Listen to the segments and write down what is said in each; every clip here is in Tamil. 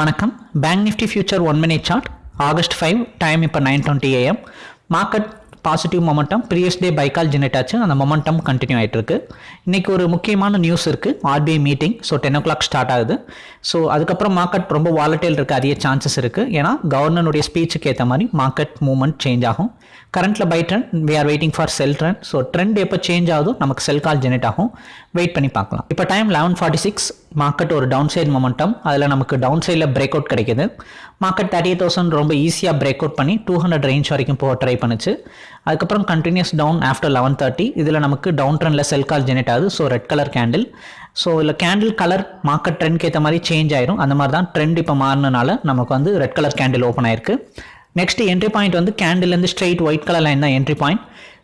வணக்கம். Bank Nifty future one minute chart August five time இப்போ nine twenty AM market positive momentum previous day buy call generate ஆச்சு. அந்த மொமெண்டம் கண்டினியூ ஆகிட்டு இருக்கு இன்னைக்கு ஒரு முக்கியமான நியூஸ் இருக்குது RBI meeting so ten o'clock start ஆகுது. ஸோ அதுக்கப்புறம் மார்க்கெட் ரொம்ப வாலட்டைல் இருக்க அதிக சான்சஸ் இருக்குது ஏன்னா கவர்னருடைய ஸ்பீச்சுக்கு ஏற்ற மாதிரி மார்க்கெட் மூவ்மெண்ட் சேஞ்ச் ஆகும். கரண்ட்டில் buy trend we are waiting for sell trend so trend எப்போ சேஞ்ச் ஆகுதோ நமக்கு செல் கால் ஜெனரேட் ஆகும். வெயிட் பண்ணி பார்க்கலாம். இப்போ time eleven forty six market ஒரு டவுன் சைட் மொமெண்டம் அதில் நமக்கு டவுன் சைடில் பிரேக் அவுட் கிடைக்குது. மார்க்கெட் தேர்ட்டி தௌசண்ட் ரொம்ப ஈஸியாக பிரேக் அவுட் பண்ணி டூ ஹண்ட்ரட் ரேஞ்ச் வரைக்கும் போக ட்ரை பண்ணுச்சு. அதுக்கப்புறம் continues down after eleven thirty இதில் நமக்கு டவுன் ட்ரெண்டில் செல் கால் ஜெனரேட் ஆகுது. So red colour candle so இதில் கேண்டில் கலர் மார்க்கெட் ட்ரெண்ட்க்கு ஏற்ற மாதிரி சேஞ்ச் ஆயிரும். அந்த மாதிரி தான் ட்ரெண்ட் இப்போ மாறினால நமக்கு வந்து ரெட் கலர் கேண்டில் ஓப்பன் ஆயிருக்கு. நெக்ஸ்ட் என்ட்ரி பாயிண்ட் வந்து கேண்டில்லேருந்து ஸ்ட்ரெயிட் ஒயிட் கலர் லைன் தான் entry point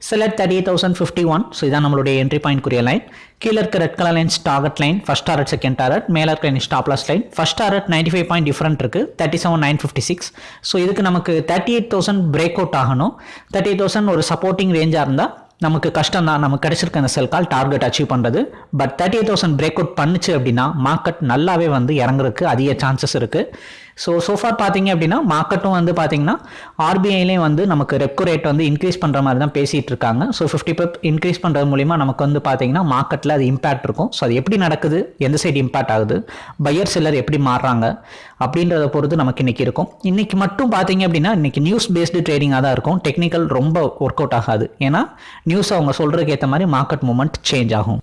select thirty eight thousand fifty one so இதான் நம்மளுடைய என்ட்ரி பாயிண்ட் குறிய லைன் கீழே இருக்க red colour lines target line first target second target மேலே இருக்க line stop loss line first target ninety five point different இருக்குது thirty seven nine fifty six so இதுக்கு நமக்கு thirty eight thousand break out ஆகணும். தேர்ட்டி எயிட் தௌசண்ட் ஒரு சப்போர்ட்டிங் ரேஞ்சாக இருந்தால் நமக்கு கஷ்டம் தான். நமக்கு கிடைச்சிருக்க அந்த செல் கால் டார்கெட் அச்சீவ் பண்ணுறது but thirty eight thousand break out பண்ணுச்சு அப்படின்னா மார்க்கெட் நல்லாவே வந்து இறங்குறதுக்கு அதிக சான்சஸ் இருக்குது ஸோ சோஃபார் பார்த்தீங்க அப்படின்னா மார்க்கெட்டும் வந்து பார்த்தீங்கன்னா ஆர்பிஐலேயும் வந்து நமக்கு ரெப்கோ ரேட் வந்து இன்க்ரீஸ் பண்ணுற மாதிரி தான் பேசிகிட்டு இருக்காங்க. ஸோ ஃபிஃப்டி பெப் இன்க்ரீஸ் பண்ணுறது மூலிமா நமக்கு வந்து பார்த்தீங்கன்னா மார்க்கெட்டில் அது இம்பேக்ட் இருக்கும். ஸோ அது எப்படி நடக்குது? எந்த சைடு இம்பேக்ட் ஆகுது? பையர் செல்லர் எப்படி மாறுறாங்க? அப்படின்றத பொறுத்து நமக்கு இன்றைக்கி இருக்கும். இன்றைக்கி மட்டும் பார்த்தீங்க அப்படின்னா இன்றைக்கி நியூஸ் பேஸ்டு ட்ரேடிங்காக தான் இருக்கும். டெக்னிக்கல் ரொம்ப ஒர்க் அவுட் ஆகாது. ஏன்னா நியூஸ் அவங்க சொல்கிறதுக்கு ஏற்ற மாதிரி மார்க்கெட் மூமெண்ட் சேஞ்ச் ஆகும்.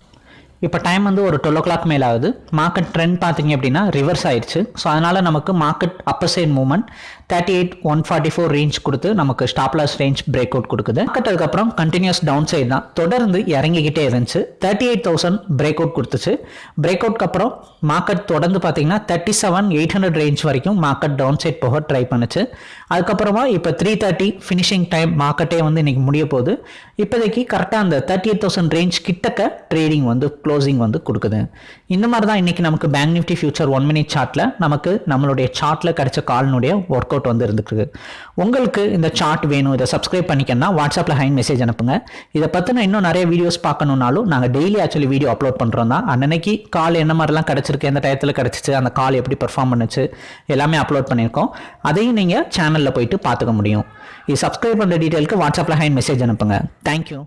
இப்போ டைம் வந்து ஒரு டுவெல் ஓ கிளாக் மேலே ஆகுது மார்க்கெட் ட்ரெண்ட் பார்த்தீங்க அப்படின்னா ரிவர்ஸ் ஆயிடுச்சு ஸோ அதனால் நமக்கு market upper side movement thirty eight one forty four range கொடுத்து நமக்கு stop loss range break out கொடுக்குது. மார்க்கெட் அதுக்கப்புறம் கண்டினியூஸ் டவுன் சைட் தான். தொடர்ந்து இறங்கிக்கிட்டே இருந்துச்சு. Thirty eight thousand break out கொடுத்துச்சு. பிரேக் அவுட்க்கு அப்புறம் மார்க்கெட் தொடர்ந்து பார்த்தீங்கன்னா thirty seven eight hundred range வரைக்கும் மார்க்கெட் டவுன் சைட் போக ட்ரை பண்ணுச்சு. அதுக்கப்புறமா இப்போ த்ரீ தேர்ட்டி ஃபினிஷிங் டைம் மார்க்கெட்டே வந்து இன்னைக்கு முடிய போகுது. இப்போதைக்கு கரெக்டாக அந்த தேர்ட்டி எயிட் தௌசண்ட் ரேஞ்ச் கிட்டக்க ட்ரேடிங் வந்து க்ளோசிங் வந்து கொடுக்குது. இந்த மாதிரி தான் இன்றைக்கி நமக்கு bank Nifty future one minute சார்ட்டில் நமக்கு நம்மளுடைய சார்ட்டில் கிடைச்ச கால்னுடைய ஒர்க் அவுட் வந்து இருந்துருக்கு. உங்களுக்கு இந்த சார்ட் வேணும் இதை சப்ஸ்கிரைப் பண்ணிக்கன்னா வாட்ஸ்அப்பில் ஹைன் மெசேஜ் அனுப்புங்க. இதை பற்றின இன்னும் நிறைய வீடியோஸ் பார்க்கணுன்னாலும் நாங்கள் டெய்லி ஆக்சுவலி வீடியோ அப்லோட் பண்ணுறோம் தான். அன்னைக்கு கால் என்ன மாதிரிலாம் கிடச்சிருக்கு எந்த டயத்தில் கிடச்சிச்சு அந்த கால் எப்படி பெர்ஃபார்ம் பண்ணுச்சு எல்லாமே அப்லோட் பண்ணியிருக்கோம். அதையும் நீங்கள் சேனலில் போயிட்டு பார்த்துக்க முடியும். இது சப்ஸ்கிரைப் பண்ணுற டீட்டெயிலுக்கு வாட்ஸ்அப்பில் ஹைன் மெசேஜ் அனுப்புங்க. தேங்க்யூ